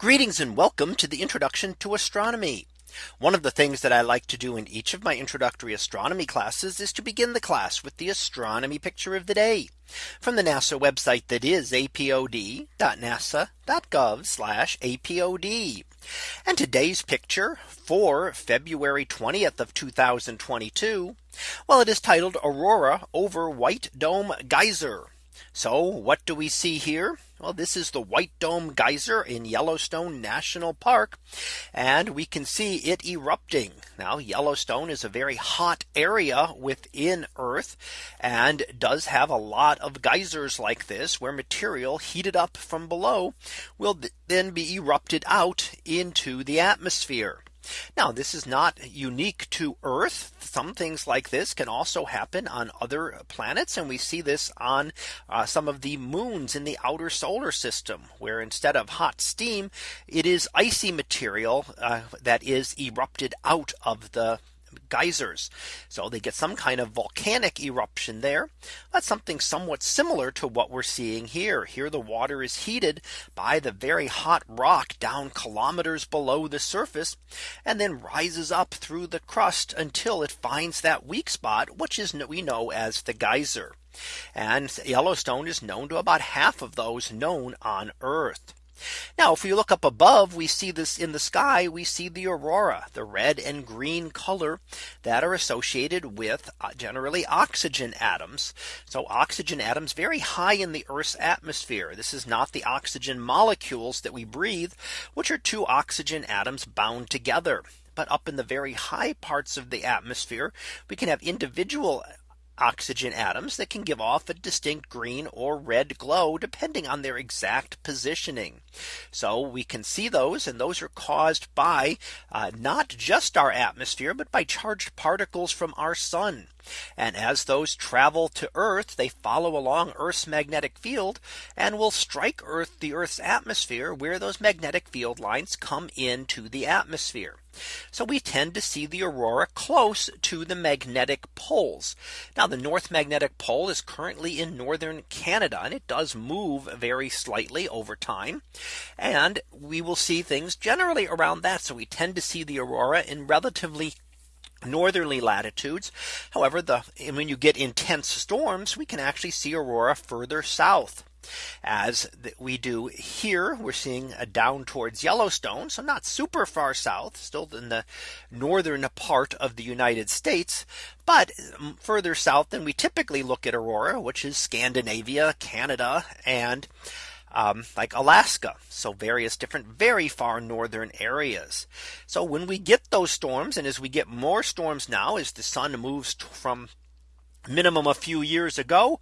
Greetings and welcome to the introduction to astronomy. One of the things that I like to do in each of my introductory astronomy classes is to begin the class with the astronomy picture of the day from the NASA website that is apod.nasa.gov apod. And today's picture for February 20th of 2022. Well, it is titled Aurora over White Dome Geyser. So what do we see here? Well, this is the White Dome Geyser in Yellowstone National Park. And we can see it erupting. Now Yellowstone is a very hot area within Earth and does have a lot of geysers like this where material heated up from below will then be erupted out into the atmosphere. Now this is not unique to Earth. Some things like this can also happen on other planets. And we see this on uh, some of the moons in the outer solar system, where instead of hot steam, it is icy material uh, that is erupted out of the geysers. So they get some kind of volcanic eruption there. That's something somewhat similar to what we're seeing here. Here the water is heated by the very hot rock down kilometers below the surface and then rises up through the crust until it finds that weak spot, which is we know as the geyser. And Yellowstone is known to about half of those known on Earth. Now if we look up above we see this in the sky we see the aurora the red and green color that are associated with uh, generally oxygen atoms. So oxygen atoms very high in the Earth's atmosphere. This is not the oxygen molecules that we breathe which are two oxygen atoms bound together. But up in the very high parts of the atmosphere, we can have individual oxygen atoms that can give off a distinct green or red glow depending on their exact positioning. So we can see those and those are caused by uh, not just our atmosphere, but by charged particles from our sun. And as those travel to Earth, they follow along Earth's magnetic field and will strike Earth the Earth's atmosphere where those magnetic field lines come into the atmosphere. So we tend to see the aurora close to the magnetic poles. Now the North Magnetic Pole is currently in northern Canada and it does move very slightly over time. And we will see things generally around that. So we tend to see the aurora in relatively northerly latitudes. However, the when you get intense storms, we can actually see aurora further south as we do here we're seeing a down towards Yellowstone so not super far south still in the northern part of the United States but um, further south than we typically look at aurora which is Scandinavia Canada and um, like Alaska. So various different very far northern areas. So when we get those storms and as we get more storms now as the sun moves from minimum a few years ago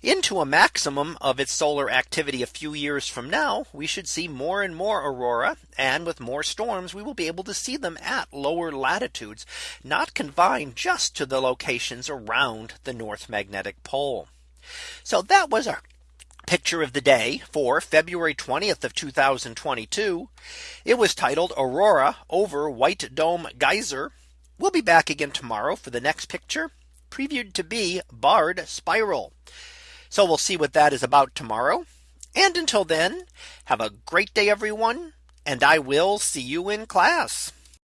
into a maximum of its solar activity a few years from now we should see more and more aurora and with more storms we will be able to see them at lower latitudes not confined just to the locations around the North Magnetic Pole. So that was our picture of the day for February 20th of 2022. It was titled Aurora over White Dome Geyser. We'll be back again tomorrow for the next picture previewed to be barred spiral. So we'll see what that is about tomorrow. And until then, have a great day, everyone. And I will see you in class.